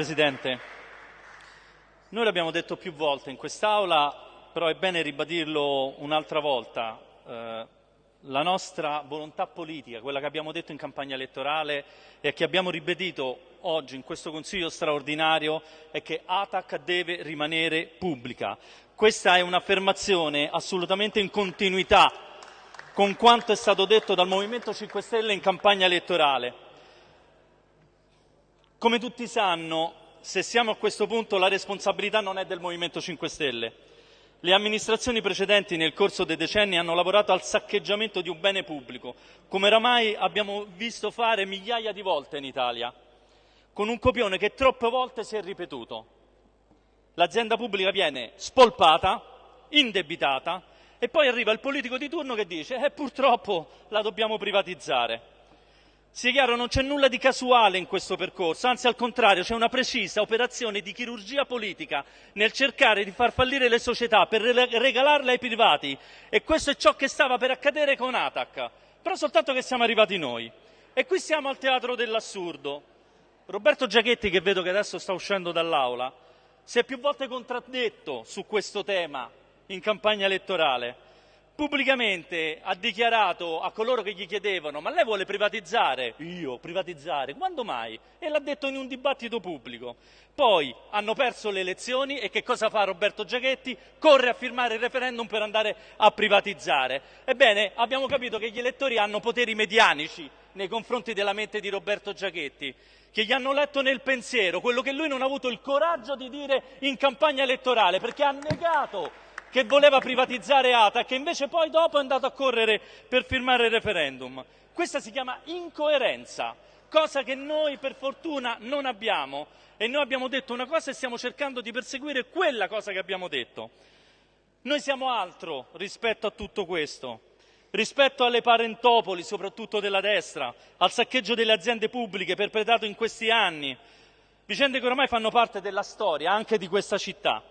Presidente. Noi l'abbiamo detto più volte in quest'Aula, però è bene ribadirlo un'altra volta. Eh, la nostra volontà politica, quella che abbiamo detto in campagna elettorale e che abbiamo ribadito oggi in questo Consiglio straordinario, è che ATAC deve rimanere pubblica. Questa è un'affermazione assolutamente in continuità con quanto è stato detto dal Movimento 5 Stelle in campagna elettorale. Come tutti sanno, se siamo a questo punto la responsabilità non è del Movimento 5 Stelle. Le amministrazioni precedenti nel corso dei decenni hanno lavorato al saccheggiamento di un bene pubblico, come oramai abbiamo visto fare migliaia di volte in Italia, con un copione che troppe volte si è ripetuto l'azienda pubblica viene spolpata, indebitata e poi arriva il politico di turno che dice eh, purtroppo la dobbiamo privatizzare. Sia chiaro, non c'è nulla di casuale in questo percorso, anzi al contrario c'è una precisa operazione di chirurgia politica nel cercare di far fallire le società per regalarle ai privati e questo è ciò che stava per accadere con Atac, però soltanto che siamo arrivati noi. E qui siamo al teatro dell'assurdo. Roberto Giachetti, che vedo che adesso sta uscendo dall'aula, si è più volte contraddetto su questo tema in campagna elettorale. Pubblicamente ha dichiarato a coloro che gli chiedevano ma lei vuole privatizzare? Io privatizzare? Quando mai? E l'ha detto in un dibattito pubblico. Poi hanno perso le elezioni e che cosa fa Roberto Giachetti? Corre a firmare il referendum per andare a privatizzare. Ebbene, abbiamo capito che gli elettori hanno poteri medianici nei confronti della mente di Roberto Giachetti che gli hanno letto nel pensiero quello che lui non ha avuto il coraggio di dire in campagna elettorale, perché ha negato che voleva privatizzare ATA, che invece poi dopo è andato a correre per firmare il referendum. Questa si chiama incoerenza, cosa che noi per fortuna non abbiamo e noi abbiamo detto una cosa e stiamo cercando di perseguire quella cosa che abbiamo detto. Noi siamo altro rispetto a tutto questo rispetto alle parentopoli, soprattutto della destra, al saccheggio delle aziende pubbliche perpetrato in questi anni, vicende che ormai fanno parte della storia anche di questa città.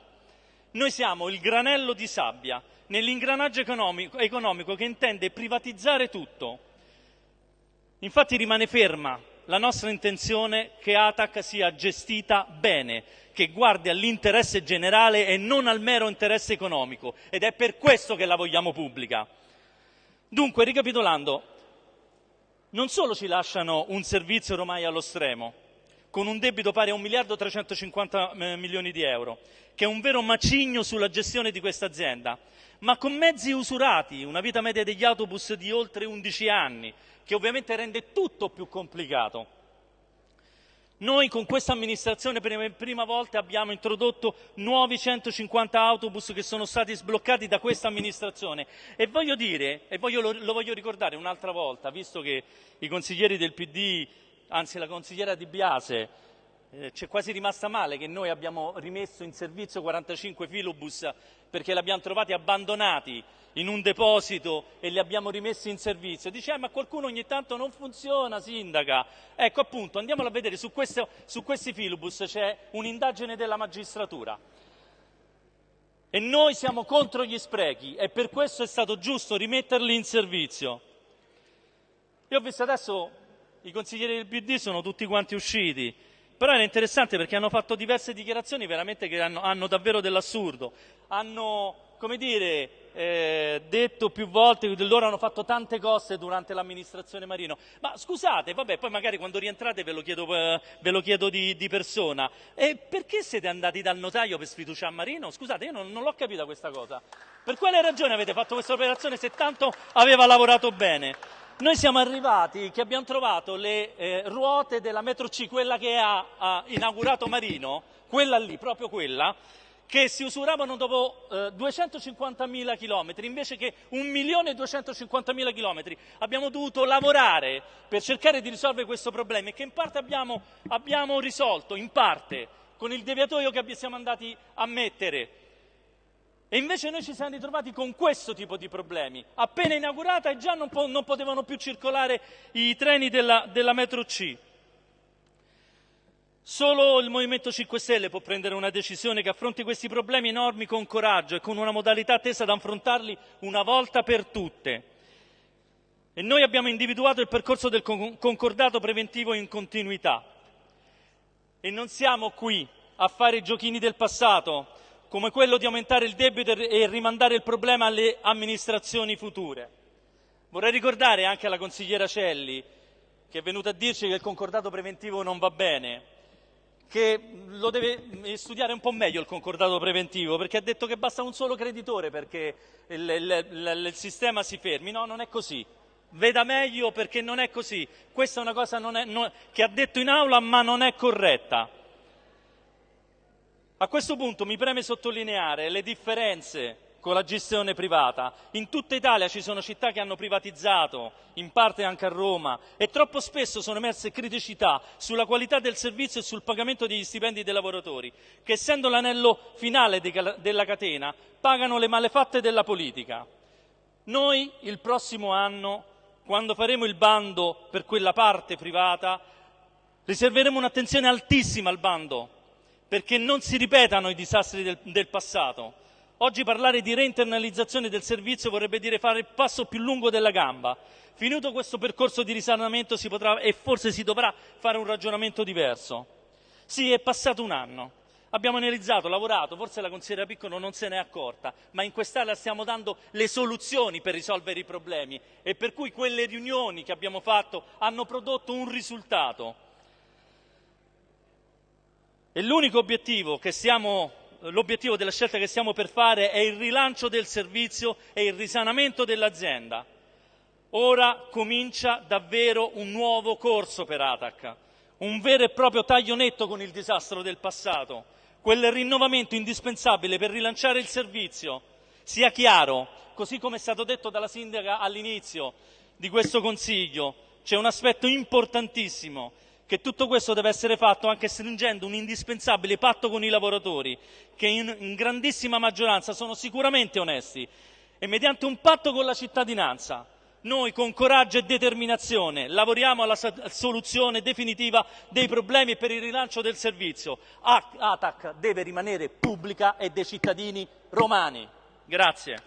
Noi siamo il granello di sabbia nell'ingranaggio economico, economico che intende privatizzare tutto. Infatti rimane ferma la nostra intenzione che ATAC sia gestita bene, che guardi all'interesse generale e non al mero interesse economico ed è per questo che la vogliamo pubblica. Dunque, ricapitolando, non solo ci lasciano un servizio ormai allo stremo, con un debito pari a 1 miliardo 350 eh, milioni di euro, che è un vero macigno sulla gestione di questa azienda, ma con mezzi usurati, una vita media degli autobus di oltre 11 anni, che ovviamente rende tutto più complicato. Noi con questa amministrazione per la prima volta abbiamo introdotto nuovi 150 autobus che sono stati sbloccati da questa amministrazione e voglio dire, e voglio, lo, lo voglio ricordare un'altra volta, visto che i consiglieri del PD, anzi la consigliera Di Biase, eh, c'è quasi rimasta male che noi abbiamo rimesso in servizio 45 filobus perché li abbiamo trovati abbandonati in un deposito e li abbiamo rimessi in servizio. Dice, eh, ma qualcuno ogni tanto non funziona, sindaca. Ecco appunto, andiamolo a vedere, su, questo, su questi filobus c'è un'indagine della magistratura. E noi siamo contro gli sprechi e per questo è stato giusto rimetterli in servizio. Io ho visto adesso i consiglieri del PD sono tutti quanti usciti, però era interessante perché hanno fatto diverse dichiarazioni veramente che hanno, hanno davvero dell'assurdo. Hanno come dire, eh, detto più volte che loro hanno fatto tante cose durante l'amministrazione Marino. Ma scusate, vabbè, poi magari quando rientrate ve lo chiedo, eh, ve lo chiedo di, di, persona. E perché siete andati dal notaio per sfiduciare Marino? Scusate, io non, non l'ho capita questa cosa. Per quale ragione avete fatto questa operazione se tanto aveva lavorato bene? Noi siamo arrivati che abbiamo trovato le eh, ruote della metro C, quella che ha, ha inaugurato Marino, quella lì, proprio quella, che si usuravano dopo eh, 250.000 chilometri invece che 1.250.000 chilometri. Abbiamo dovuto lavorare per cercare di risolvere questo problema e che in parte abbiamo, abbiamo risolto, in parte, con il deviatoio che siamo andati a mettere. E invece noi ci siamo ritrovati con questo tipo di problemi. Appena inaugurata e già non, po- non potevano più circolare i treni della, della metro C. Solo il Movimento 5 Stelle può prendere una decisione che affronti questi problemi enormi con coraggio e con una modalità tesa ad affrontarli una volta per tutte. E noi abbiamo individuato il percorso del concordato preventivo in continuità. E non siamo qui a fare i giochini del passato, come quello di aumentare il debito e rimandare il problema alle amministrazioni future. Vorrei ricordare anche alla consigliera Celli, che è venuta a dirci che il concordato preventivo non va bene, che lo deve studiare un po' meglio il concordato preventivo, perché ha detto che basta un solo creditore perché il, il, il sistema si fermi. No, non è così. Veda meglio perché non è così. Questa è una cosa è, non, che ha detto in aula ma non è corretta. A questo punto mi preme sottolineare le differenze con la gestione privata. In tutta Italia ci sono città che hanno privatizzato, in parte anche a Roma, e troppo spesso sono emerse criticità sulla qualità del servizio e sul pagamento degli stipendi dei lavoratori, che essendo l'anello finale della catena pagano le malefatte della politica. Noi il prossimo anno, quando faremo il bando per quella parte privata, riserveremo un'attenzione altissima al bando, perché non si ripetano i disastri del, del passato Oggi parlare di reinternalizzazione del servizio vorrebbe dire fare il passo più lungo della gamba. Finito questo percorso di risanamento si potrà e forse si dovrà fare un ragionamento diverso. Sì, è passato un anno. Abbiamo analizzato, lavorato, forse la consigliera Piccolo non se n'è accorta, ma in quest'Aula stiamo dando le soluzioni per risolvere i problemi e per cui quelle riunioni che abbiamo fatto hanno prodotto un risultato. E l'unico obiettivo che stiamo l'obiettivo della scelta che stiamo per fare è il rilancio del servizio e il risanamento dell'azienda. Ora comincia davvero un nuovo corso per Atac, un vero e proprio taglio netto con il disastro del passato, quel rinnovamento indispensabile per rilanciare il servizio. Sia chiaro, così come è stato detto dalla sindaca all'inizio di questo Consiglio, c'è un aspetto importantissimo che tutto questo deve essere fatto anche stringendo un indispensabile patto con i lavoratori, che in, in grandissima maggioranza sono sicuramente onesti, e mediante un patto con la cittadinanza. Noi con coraggio e determinazione lavoriamo alla soluzione definitiva dei problemi per il rilancio del servizio. ATAC deve rimanere pubblica e dei cittadini romani. Grazie.